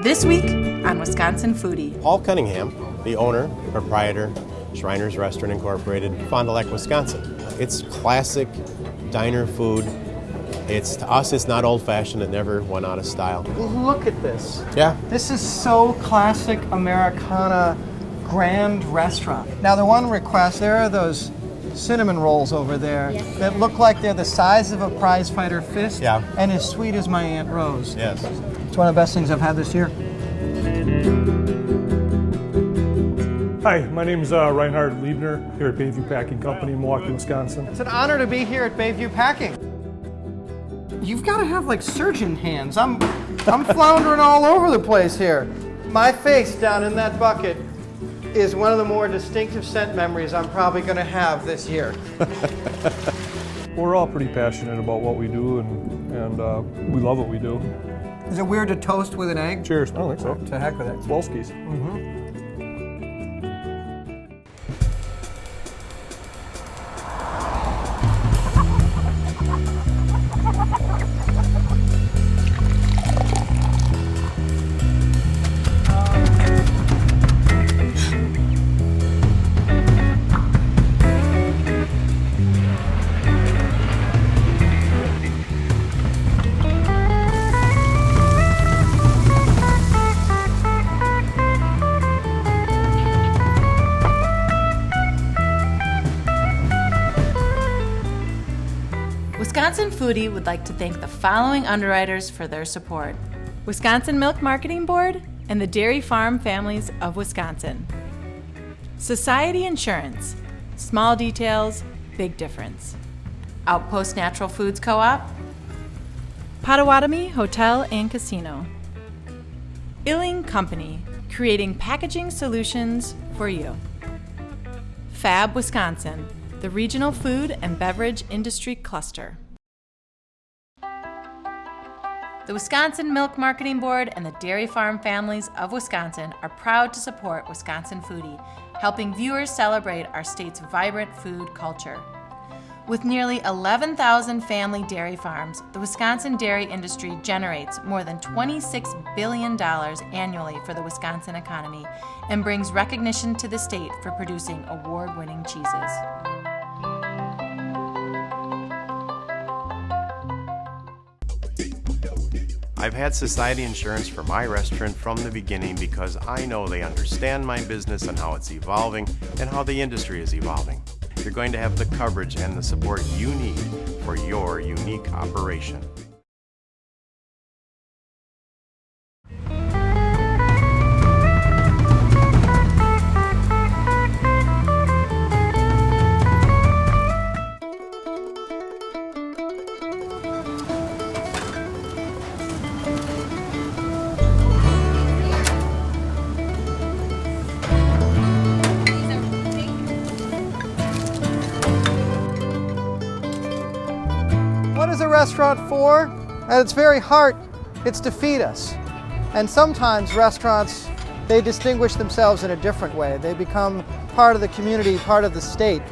This week on Wisconsin Foodie. Paul Cunningham, the owner, proprietor, Schreiner's Restaurant Incorporated, Fond du Lac, Wisconsin. It's classic diner food. It's to us, it's not old-fashioned. It never went out of style. Look at this. Yeah. This is so classic Americana grand restaurant. Now the one request, there are those cinnamon rolls over there that look like they're the size of a prize fighter fist Yeah. and as sweet as my Aunt Rose. Yes. It's one of the best things I've had this year. Hi, my name is uh, Reinhard Liebner here at Bayview Packing Company in Milwaukee, Wisconsin. It's an honor to be here at Bayview Packing. You've got to have like surgeon hands. I'm, I'm floundering all over the place here. My face down in that bucket is one of the more distinctive scent memories I'm probably going to have this year. We're all pretty passionate about what we do and, and uh, we love what we do. Is it weird to toast with an egg? Cheers. I don't think so. To heck with it. Wolski's. Wisconsin Foodie would like to thank the following underwriters for their support Wisconsin Milk Marketing Board and the Dairy Farm Families of Wisconsin. Society Insurance Small details, big difference. Outpost Natural Foods Co op. Potawatomi Hotel and Casino. Illing Company, creating packaging solutions for you. Fab Wisconsin, the regional food and beverage industry cluster. The Wisconsin Milk Marketing Board and the Dairy Farm Families of Wisconsin are proud to support Wisconsin Foodie, helping viewers celebrate our state's vibrant food culture. With nearly 11,000 family dairy farms, the Wisconsin dairy industry generates more than $26 billion annually for the Wisconsin economy and brings recognition to the state for producing award winning cheeses. I've had Society Insurance for my restaurant from the beginning because I know they understand my business and how it's evolving and how the industry is evolving. You're going to have the coverage and the support you need for your unique operation. What is a restaurant for? At its very heart, it's to feed us. And sometimes restaurants, they distinguish themselves in a different way. They become part of the community, part of the state.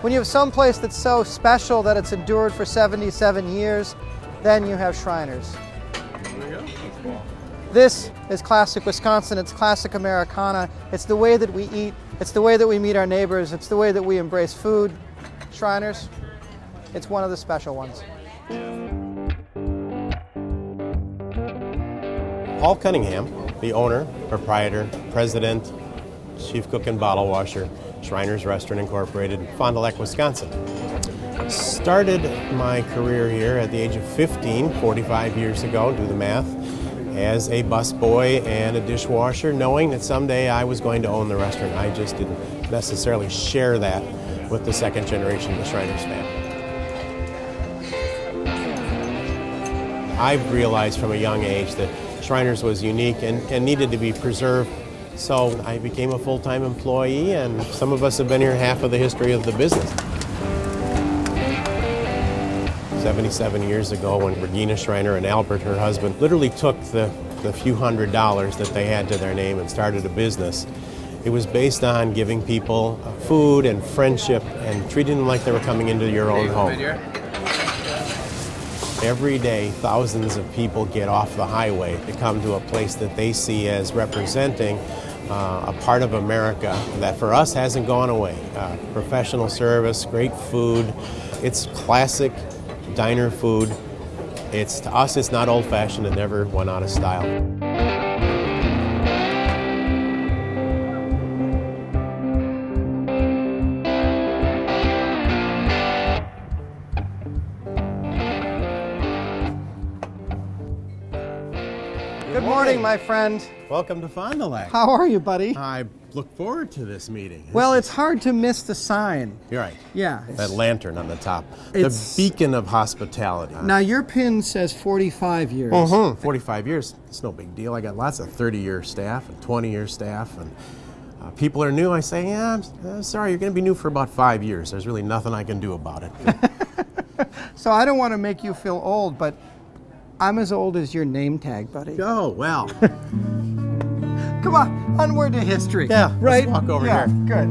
When you have some place that's so special that it's endured for 77 years, then you have Schreiner's. This is classic Wisconsin, it's classic Americana. It's the way that we eat, it's the way that we meet our neighbors, it's the way that we embrace food. Schreiner's, it's one of the special ones. Paul Cunningham, the owner, proprietor, president, chief cook and bottle washer, Schreiner's Restaurant Incorporated, Fond du Lac, Wisconsin. Started my career here at the age of 15, 45 years ago, do the math, as a busboy and a dishwasher, knowing that someday I was going to own the restaurant. I just didn't necessarily share that with the second generation of the Schreiner's family. I've realized from a young age that Schreiner's was unique and, and needed to be preserved. So I became a full-time employee and some of us have been here half of the history of the business. 77 years ago when Regina Schreiner and Albert, her husband, literally took the, the few hundred dollars that they had to their name and started a business. It was based on giving people food and friendship and treating them like they were coming into your own home. Every day, thousands of people get off the highway to come to a place that they see as representing uh, a part of America that for us hasn't gone away. Uh, professional service, great food. It's classic diner food. It's to us, it's not old-fashioned. It never went out of style. My friend. Welcome to Fond du Lac. How are you, buddy? I look forward to this meeting. Well, it's hard to miss the sign. You're right. Yeah. That lantern on the top. It's- the beacon of hospitality. Now, your pin says 45 years. Mhm. 45 years, it's no big deal. I got lots of 30 year staff and 20 year staff. And uh, people are new. I say, yeah, I'm, uh, sorry, you're going to be new for about five years. There's really nothing I can do about it. So I don't want to make you feel old, but I'm as old as your name tag, buddy. oh, well. Come on, onward to history. Yeah, let's right. walk over yeah, here. Good.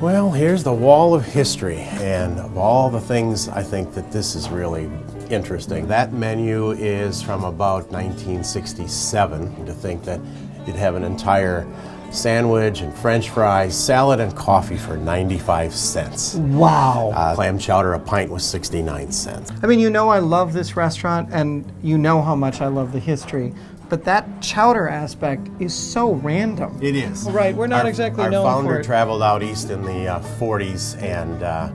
Well, here's the wall of history, and of all the things, I think that this is really interesting. That menu is from about 1967. To think that you'd have an entire sandwich and French fries, salad, and coffee for 95 cents. Wow. Uh, clam chowder, a pint was 69 cents. I mean, you know, I love this restaurant, and you know how much I love the history. But that chowder aspect is so random. It is. Right, we're not Our- exactly our known founder for it. traveled out east in the uh, 40s and uh,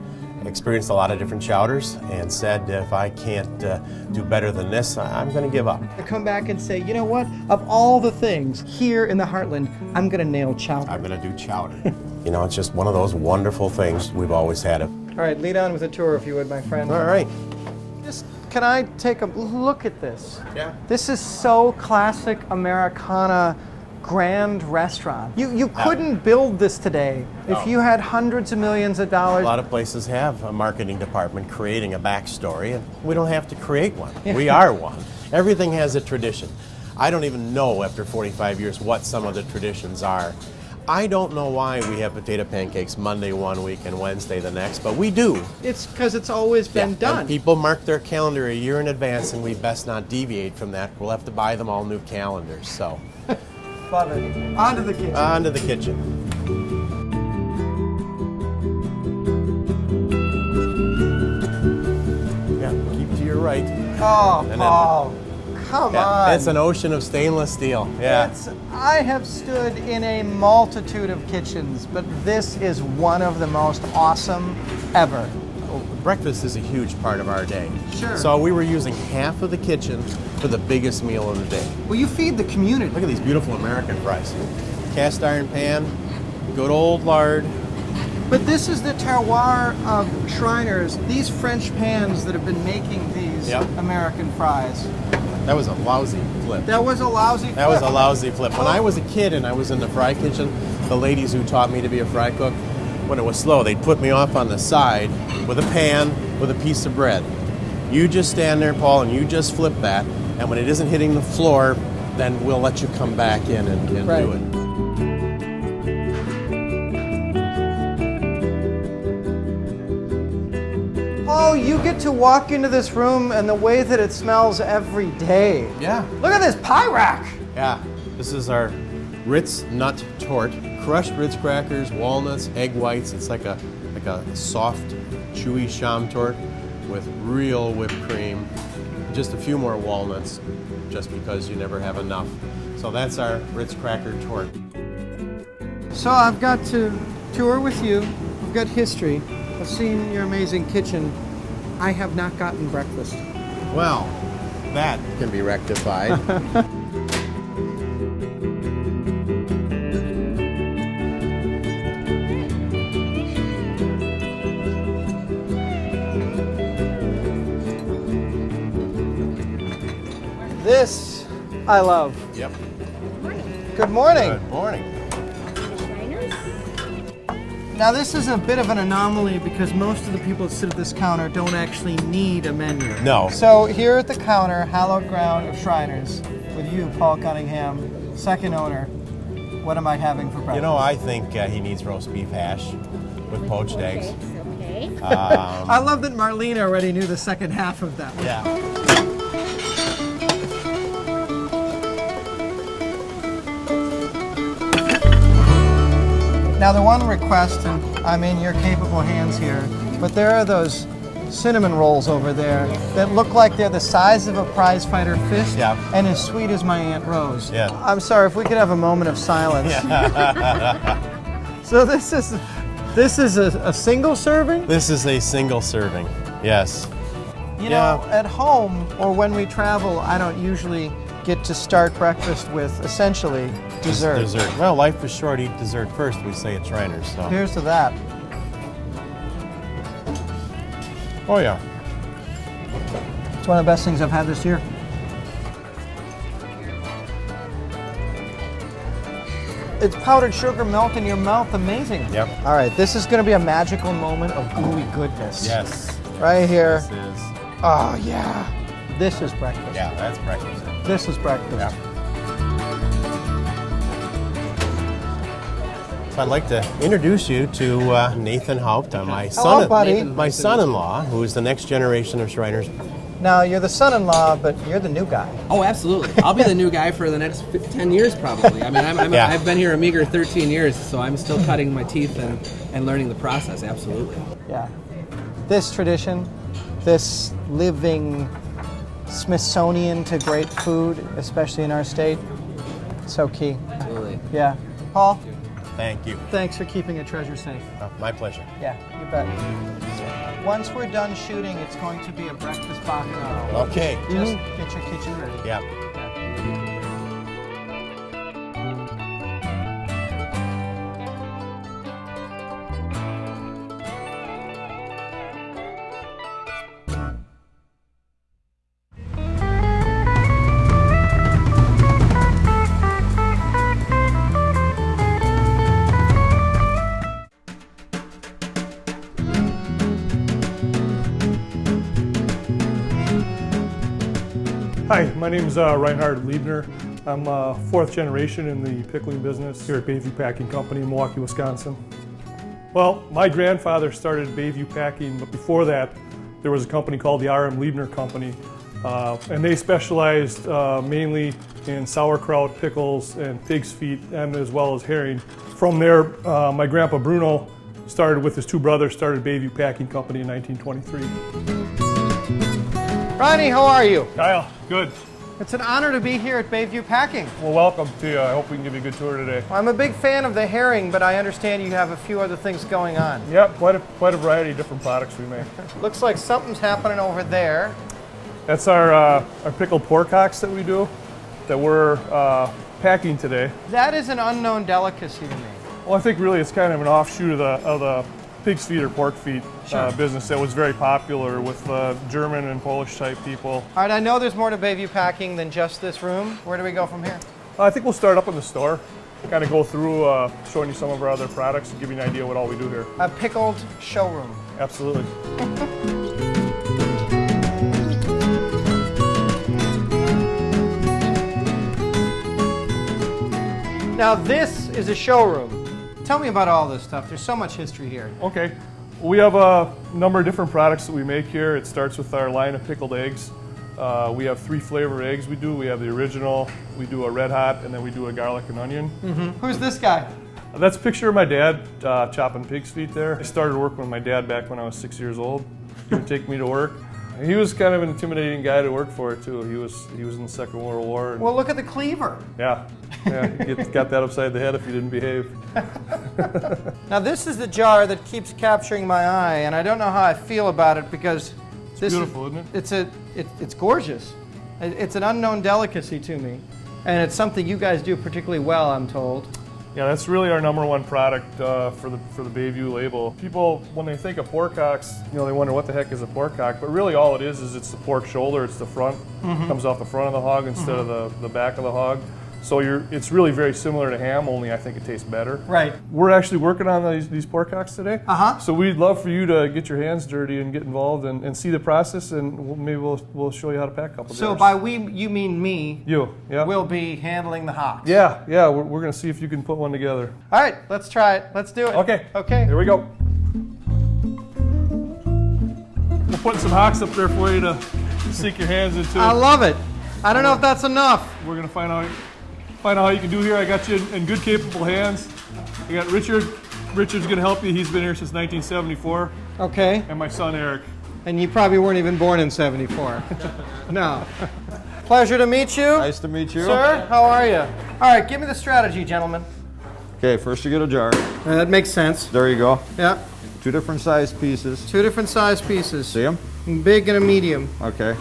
experienced a lot of different chowders and said, if I can't uh, do better than this, I- I'm going to give up. To come back and say, you know what? Of all the things here in the Heartland, I'm going to nail chowder. I'm going to do chowder. you know, it's just one of those wonderful things. We've always had it. All right, lead on with a tour if you would, my friend. All right. Just, can I take a look at this? Yeah. This is so classic Americana grand restaurant. You you couldn't build this today if you had hundreds of millions of dollars. A lot of places have a marketing department creating a backstory, and we don't have to create one. We are one. Everything has a tradition. I don't even know after 45 years what some of the traditions are. I don't know why we have potato pancakes Monday one week and Wednesday the next, but we do. It's because it's always been Yeah, done. People mark their calendar a year in advance, and we best not deviate from that. We'll have to buy them all new calendars. So, Love it. On to the kitchen. on to the kitchen. Yeah, keep to your right. oh, Paul, come Yeah, on. it's an ocean of stainless steel. Yeah. It's- I have stood in a multitude of kitchens, but this is one of the most awesome ever. Breakfast is a huge part of our day. Sure. So we were using half of the kitchen for the biggest meal of the day. Well, you feed the community. Look at these beautiful American fries. Cast iron pan, good old lard. But this is the terroir of Schreiner's. These French pans that have been making these Yep. American fries. That was a lousy flip. That was a lousy. That was a lousy flip. When I oh. was a kid and I was in the fry kitchen, the ladies who taught me to be a fry cook, when it was slow, they'd put me off on the side with a pan with a piece of bread. You just stand there, Paul, and you just flip that. And when it isn't hitting the floor, then we'll let you come back in and, and Right. do it. Oh, you get to walk into this room and the way that it smells every day. Yeah. Look at this pie rack. Yeah. This is our Ritz nut torte. Crushed Ritz crackers, walnuts, egg whites. It's like a like a soft, chewy Schaum torte with real whipped cream. Just a few more walnuts, just because you never have enough. So that's our Ritz cracker torte. So I've got to tour with you. I've got history. I've seen your amazing kitchen. I have not gotten breakfast. Well, that can be rectified. I love. yep. Good morning. Good morning. Now this is a bit of an anomaly because most of the people that sit at this counter don't actually need a menu. No. So here at the counter, hallowed ground of Schreiner's, with you, Paul Cunningham, second owner. What am I having for breakfast? You know, I think uh, he needs roast beef hash with poached eggs. Okay. I love that Marlene already knew the second half of that. Yeah. Now, the one request, and I'm in your capable hands here, but there are those cinnamon rolls over there that look like they're the size of a prize fighter fist Yeah. and as sweet as my Aunt Rose. Yeah. I'm sorry, if we could have a moment of silence. so this is this is a, a single serving? This is a single serving. Yes. You Yeah. know, at home or when we travel, I don't usually get to start breakfast with essentially dessert. Dessert. Well, life is short. Eat dessert first. We say at Schreiner's. So. Here's to that. Oh yeah. It's one of the best things I've had this year. It's powdered sugar melt in your mouth. Amazing. Yep. All right, this is going to be a magical moment of gooey goodness. Yes. Right here. This is. Oh, yeah. This is breakfast. Yeah, that's breakfast. This is breakfast. Yeah. So I'd like to introduce you to uh, Nathan Haupt, uh, my Hello, son, buddy. my son-in-law, who is the next generation of Schreiner's. Now, you're the son in law, but you're the new guy. Oh, absolutely. I'll be the new guy for the next fi- 10 years, probably. I mean, I'm, I'm, Yeah. I've been here a meager 13 years, so I'm still cutting my teeth and, and learning the process, absolutely. Yeah. This tradition, this living Smithsonian to great food, especially in our state, so key. Absolutely. Yeah. Paul, Thank you. thanks for keeping a treasure safe. Uh, my pleasure. Yeah, you bet. Once we're done shooting, it's going to be a breakfast bacchanal. Okay. Just get your kitchen ready. Yeah. Name is uh, Reinhard Liebner. I'm uh, fourth generation in the pickling business here at Bayview Packing Company in Milwaukee, Wisconsin. Well, my grandfather started Bayview Packing, but before that, there was a company called the R.M. Liebner Company, uh, and they specialized uh, mainly in sauerkraut, pickles, and pig's feet, and as well as herring. From there, uh, my grandpa Bruno started with his two brothers, started Bayview Packing Company in 1923. Ronnie, how are you? Kyle, good. It's an honor to be here at Bayview Packing. Well, welcome to you. I hope we can give you a good tour today. I'm a big fan of the herring, but I understand you have a few other things going on. Yep, quite a, quite a variety of different products we make. Looks like something's happening over there. That's our, uh, our pickled pork hocks that we do, that we're uh, packing today. That is an unknown delicacy to me. Well, I think really it's kind of an offshoot of the, of the pig's feet or pork feet uh, business that was very popular with uh, German and Polish type people. All right, I know there's more to Bayview Packing than just this room. Where do we go from here? I think we'll start up in the store, kind of go through uh, showing you some of our other products and give you an idea what all we do here. A pickled showroom. Absolutely. Now, this is a showroom. Tell me about all this stuff. There's so much history here. Okay. We have a number of different products that we make here. It starts with our line of pickled eggs. Uh, we have three flavor eggs we do. We have the original, we do a red hot, and then we do a garlic and onion. Who's this guy? That's a picture of my dad uh, chopping pig's feet there. I started working with my dad back when I was six years old. He would take me to work. He was kind of an intimidating guy to work for too. He was he was in the Second World War. Well, look at the cleaver. yeah, yeah, get, got that upside the head if you didn't behave. Now, this is the jar that keeps capturing my eye, and I don't know how I feel about it because this beautiful, is, isn't it? It's a, it, it's gorgeous. It- It's an unknown delicacy to me, and it's something you guys do particularly well, I'm told. Yeah, that's really our number one product uh, for the for the Bayview label. People, when they think of pork hocks, you know, they wonder what the heck is a pork hock, but really all it is is it's the pork shoulder. It's the front, comes off the front of the hog instead of the, the back of the hog. So you're, it's really very similar to ham, only I think it tastes better. Right. We're actually working on these, these pork hocks today. Uh-huh. So we'd love for you to get your hands dirty and get involved and, and see the process, and we'll, maybe we'll, we'll show you how to pack a couple So jars. by we, you mean me, you, yeah, We'll be handling the hocks. yeah, yeah. We're, we're gonna see if you can put one together. All right, let's try it. Let's do it. Okay. Okay. Here we go. We're putting some hocks up there for you to sink your hands into. I love it. I don't know if that's enough. We're gonna find out find out how you can do here. I got you in, in good, capable hands. I got Richard. Richard's gonna help you. He's been here since 1974, Okay. and my son Eric. And you probably weren't even born in 74. no. Pleasure to meet you. Nice to meet you. Sir, how are you? All right, give me the strategy, gentlemen. Okay, first you get a jar. Uh, that makes sense. There you go. Yeah. Two different size pieces. Two different size pieces. See them? Big and a medium. Okay.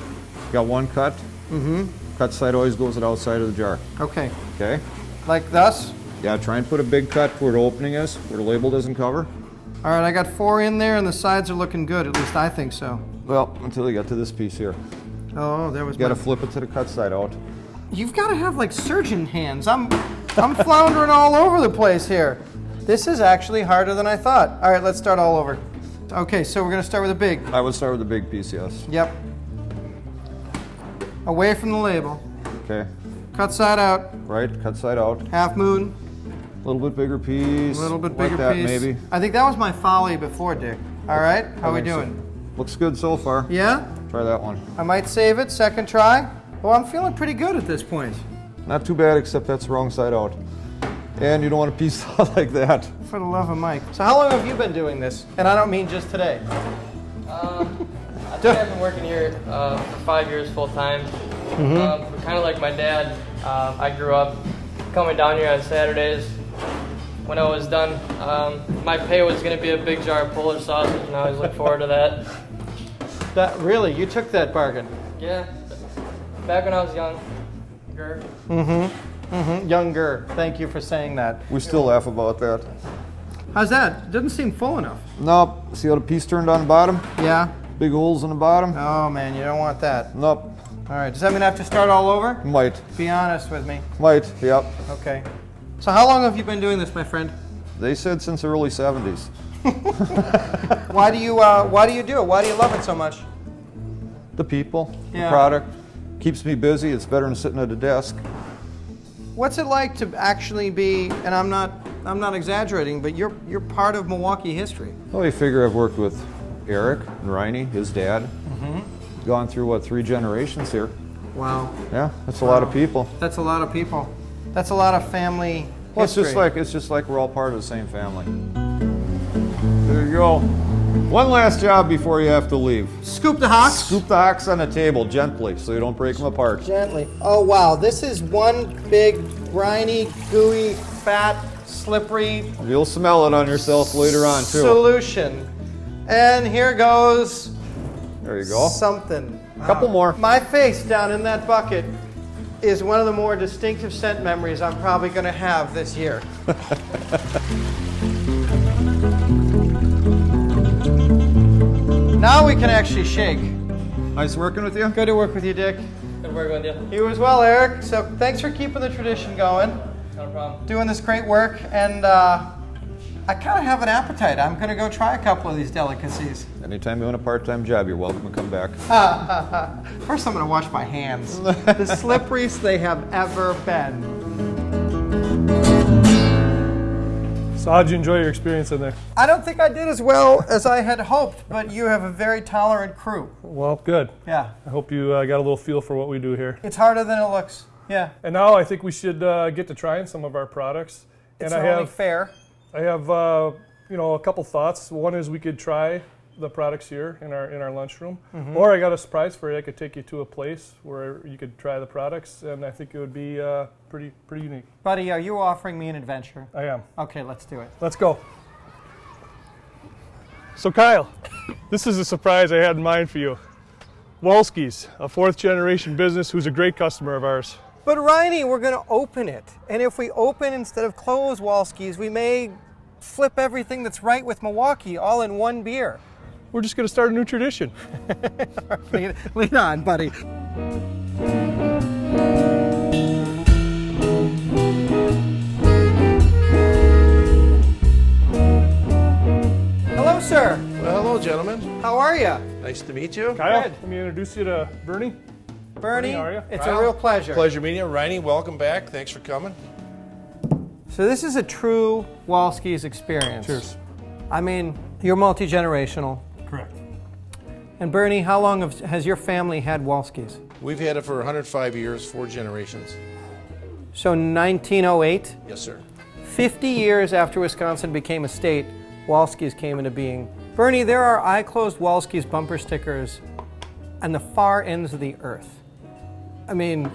Got one cut. Mm-hmm. Cut side always goes the outside of the jar. Okay. Okay? Like thus. Yeah, try and put a big cut where the opening is, where the label doesn't cover. All right, I got four in there, and the sides are looking good. At least I think so. Well, until you get to this piece here. Oh, there was. You gotta flip it to the cut side out. You've got to have like surgeon hands. I'm, I'm floundering all over the place here. This is actually harder than I thought. All right, let's start all over. Okay, so we're gonna start with a big. I would start with the big piece, yes. Yep. Away from the label. Okay. Cut side out. Right, cut side out. Half moon. A little bit bigger piece. A little bit bigger like that, piece. maybe. I think that was my folly before, Dick. All right, how I we think so. doing? Looks good so far. Yeah. Try that one. I might save it. Second try. Well, I'm feeling pretty good at this point. Not too bad, except that's wrong side out. And you don't want a piece out like that. For the love of Mike. So how long have you been doing this? And I don't mean just today. I think I've been working here uh, for five years full time. Um, kind of like my dad, uh, I grew up coming down here on Saturdays. When I was done, um, my pay was going to be a big jar of Polish sausage, and I always look forward to that. That really, you took that bargain. Yeah, back when I was young. Mm-hmm. Mm-hmm. Younger. Thank you for saying that. We still laugh about that. How's that? Doesn't seem full enough. Nope. See how the piece turned on the bottom? Yeah. Big holes in the bottom? Oh man, you don't want that. Nope. All right. Does that mean I have to start all over? Might. Be honest with me. Might. Yep. Okay. So how long have you been doing this, my friend? They said since the early 70s. Why do you uh, Why do you do it? Why do you love it so much? The people, Yeah. the product. Keeps me busy. It's better than sitting at a desk. What's it like to actually be? And I'm not I'm not exaggerating, but you're you're part of Milwaukee history. Well, you figure I've worked with Eric and Riney, his dad. Mm-hmm. Gone through, what, three generations here? Wow. Yeah, that's a lot of people. That's a lot of people. That's a lot of family. Well, it's just like it's just like we're all part of the same family. There you go. One last job before you have to leave. scoop the hocks. Scoop the hocks on the table gently so you don't break them apart. Gently. Oh wow, this is one big briny, gooey, fat, slippery You'll smell it on yourself later on too. solution. And here goes There you go. something. A couple more. My face down in that bucket is one of the more distinctive scent memories I'm probably going to have this year. now we can actually shake. Nice working with you. Good to work with you, Dick. Good working with you. You as well, Eric. So thanks for keeping the tradition going, Not a problem. doing this great work, and uh, I kind of have an appetite. I'm going to go try a couple of these delicacies. Anytime you want a part-time job, you're welcome to come back. First, I'm going to wash my hands. the slipperiest they have ever been. So how'd you enjoy your experience in there? I don't think I did as well as I had hoped, but you have a very tolerant crew. Well, good. Yeah. I hope you uh, got a little feel for what we do here. It's harder than it looks. Yeah. And now I think we should uh, get to trying some of our products. It's and I only have fair. I have uh, you know a couple thoughts. One is we could try the products here in our in our lunchroom, Mm-hmm. or I got a surprise for you. I could take you to a place where you could try the products, and I think it would be uh, pretty pretty unique. Buddy, are you offering me an adventure? I am. Okay, let's do it. Let's go. So Kyle, this is a surprise I had in mind for you. Wolski's, a fourth generation business who's a great customer of ours. But Riley, we're going to open it. And if we open instead of close Wolski's, we may flip everything that's right with Milwaukee all in one beer. We're just going to start a new tradition. Lean on, buddy. Hello, sir. Well, hello, gentlemen. How are you? Nice to meet you. Kyle, Good. let me introduce you to Bernie. Bernie, how are you? it's Kyle? a real pleasure. Pleasure meeting you. Riney, welcome back. Thanks for coming. So this is a true Wolski's experience. Cheers. I mean, you're multi-generational. Correct. And Bernie, how long have, has your family had Wolski's? We've had it for 105 years, four generations. So 1908, Yes, sir. 50 years after Wisconsin became a state, Wolski's came into being. Bernie, there are I closed Wolski's bumper stickers on the far ends of the earth. I mean,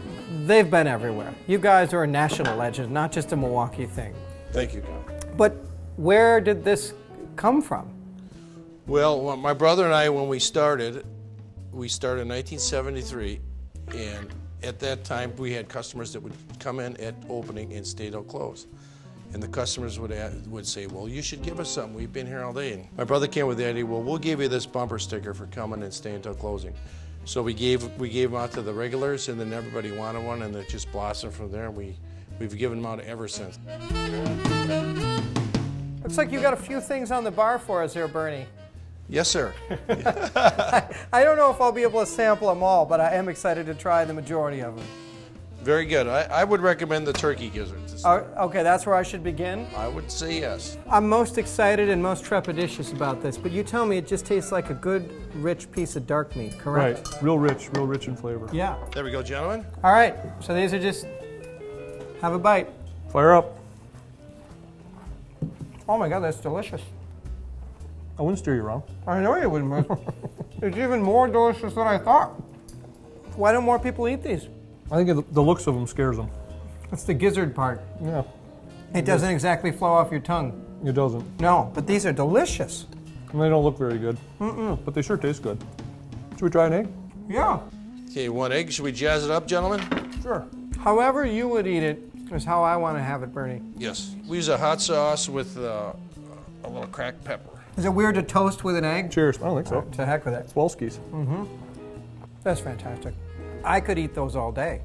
they've been everywhere. You guys are a national legend, not just a Milwaukee thing. Thank you, Kyle. But where did this come from? Well, my brother and I, when we started, we started in 1973, and at that time we had customers that would come in at opening and stay till close. And the customers would would say, "Well, you should give us something. We've been here all day." And my brother came with the idea, "Well, we'll give you this bumper sticker for coming and staying till closing." So we gave we gave them out to the regulars, and then everybody wanted one, and it just blossomed from there. We we've given them out ever since. Looks like you got a few things on the bar for us there, Bernie. Yes, sir. I don't know if I'll be able to sample them all, but I am excited to try the majority of them. Very good. I, I would recommend the turkey gizzards. Uh, okay, that's where I should begin. I would say yes. I'm most excited and most trepidatious about this, but you tell me it just tastes like a good, rich piece of dark meat, correct? Right. Real rich, real rich in flavor. Yeah. There we go, gentlemen. All right, so these are just. Have a bite. Fire up. Oh my god, that's delicious. I wouldn't steer you wrong. I know you wouldn't. miss. it's even more delicious than I thought. Why don't more people eat these? I think it, the looks of them scares them. It's the gizzard part. Yeah, It doesn't exactly flow off your tongue. it doesn't. No, but these are delicious. And they don't look very good. Mm-mm. But they sure taste good. Should we try an egg? Yeah. Okay, one egg. Should we jazz it up, gentlemen? Sure. However you would eat it is how I want to have it, Bernie. Yes. We use a hot sauce with uh, a little cracked pepper. Is it weird to toast with an egg? Cheers. I don't think so. To heck with it. It's Wolski's. Mm-hmm. That's fantastic. I could eat those all day.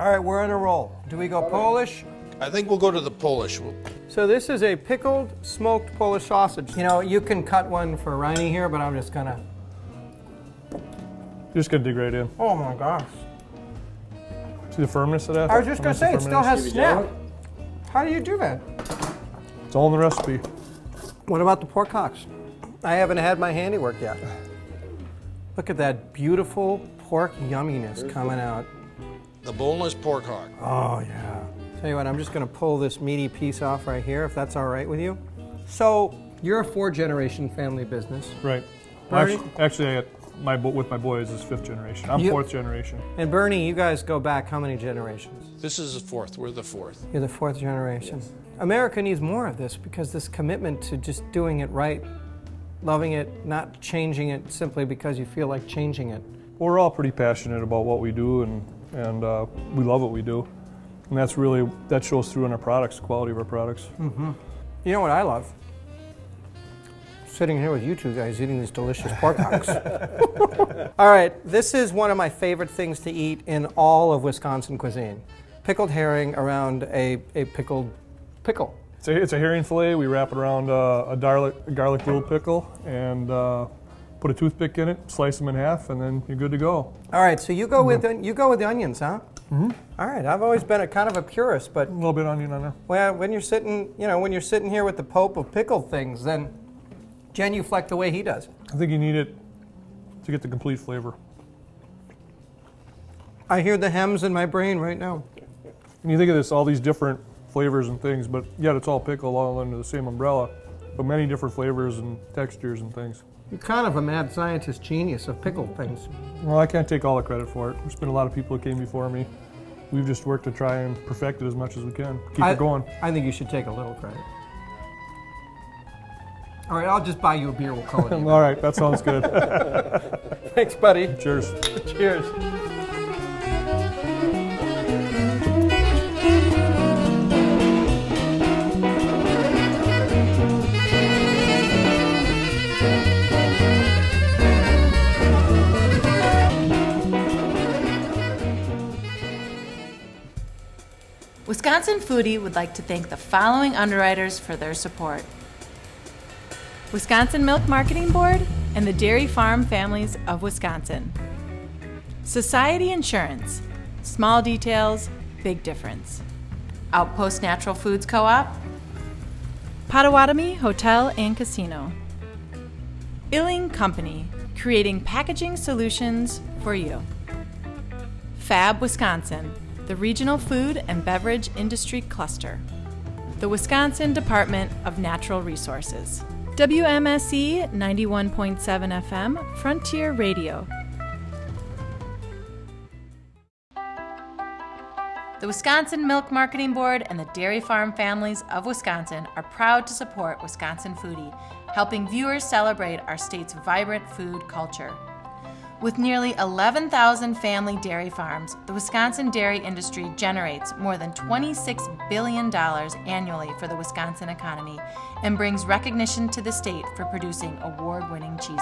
All right, we're on a roll. Do we go Polish? I think we'll go to the Polish. We'll, So this is a pickled smoked Polish sausage. You know, you can cut one for Riney here, but I'm just gonna. You're just gonna dig right in. Oh my gosh! See the firmness of that? I was just gonna say it still has snap. How do you do that? It's all in the recipe. What about the pork hocks? I haven't had my handiwork yet. Look at that beautiful pork yumminess coming out. the boneless pork hock. Oh yeah. Tell you what, I'm just gonna pull this meaty piece off right here, if that's all right with you. So you're a four-generation family business, Right. Bernie? Actually, actually, I got my with my boys is fifth generation. I'm You- fourth generation. and Bernie, you guys go back how many generations? This is the fourth. We're the fourth. You're the fourth generation. America needs more of this because this commitment to just doing it right, loving it, not changing it simply because you feel like changing it. We're all pretty passionate about what we do, and and uh, we love what we do, and that's really that shows through in our products, quality of our products. You know what I love? Sitting here with you two guys eating these delicious pork hocks. all right, this is one of my favorite things to eat in all of Wisconsin cuisine. Pickled herring around a, a pickled pickle. It's a, it's a herring fillet. We wrap it around uh, a garlic a garlic dill pickle and uh, put a toothpick in it, slice them in half, and then you're good to go. All right, so you go with the, you go with the onions, huh? Mm-hmm. All right, I've always been a kind of a purist, but A little bit onion on there. Well, when you're sitting, you know, when you're sitting here with the Pope of pickled things, then genuflect the way he does. I think you need it to get the complete flavor. I hear the hems in my brain right now. And you think of this, all these different flavors and things, but yet it's all pickle all under the same umbrella, but many different flavors and textures and things. You're kind of a mad scientist genius of pickled things. Well, I can't take all the credit for it. There's been a lot of people that came before me. We've just worked to try and perfect it as much as we can. Keep I, it going. I think you should take a little credit. All right, I'll just buy you a beer. We'll call it. All right, that sounds good. Thanks, buddy. Cheers. Cheers. Wisconsin Foodie would like to thank the following underwriters for their support Wisconsin Milk Marketing Board, and the Dairy Farm Families of Wisconsin. Society Insurance. Small details, big difference. Outpost Natural Foods Co op. Potawatomi Hotel and Casino. Illing Company, creating packaging solutions for you. Fab Wisconsin, the regional food and beverage industry cluster. The Wisconsin Department of Natural Resources. WMSE 91.7 FM, Frontier Radio. The Wisconsin Milk Marketing Board and the Dairy Farm Families of Wisconsin are proud to support Wisconsin Foodie, helping viewers celebrate our state's vibrant food culture. With nearly 11,000 family dairy farms, the Wisconsin dairy industry generates more than $26 billion annually for the Wisconsin economy and brings recognition to the state for producing award winning cheeses.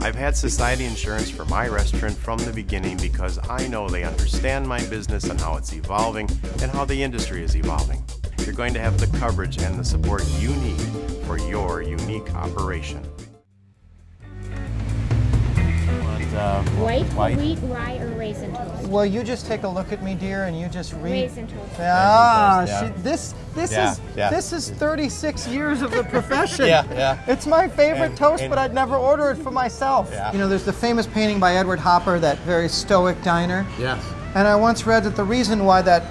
I've had Society Insurance for my restaurant from the beginning because I know they understand my business and how it's evolving and how the industry is evolving. You're going to have the coverage and the support you need for your unique operation. And, uh, White, white. wheat, rye, or raisin toast? Will you just take a look at me, dear, and you just read? Raisin toast. Ah, Yeah. she, this this Yeah, is yeah. this is 36 years of the profession. Yeah, yeah. It's my favorite And- toast, and- but I'd never order it for myself. Yeah. You know, there's the famous painting by Edward Hopper, that very stoic diner. Yes. And I once read that the reason why that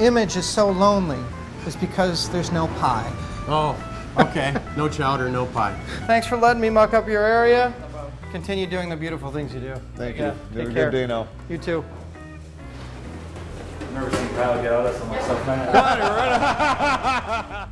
image is so lonely is because there's no pie. Oh, okay. no chowder, no pie. Thanks for letting me muck up your area. Continue doing the beautiful things you do. Thank Yeah, you. take Have a care. good day now. You too. I've Never seen Kyle get out of some stuff, man.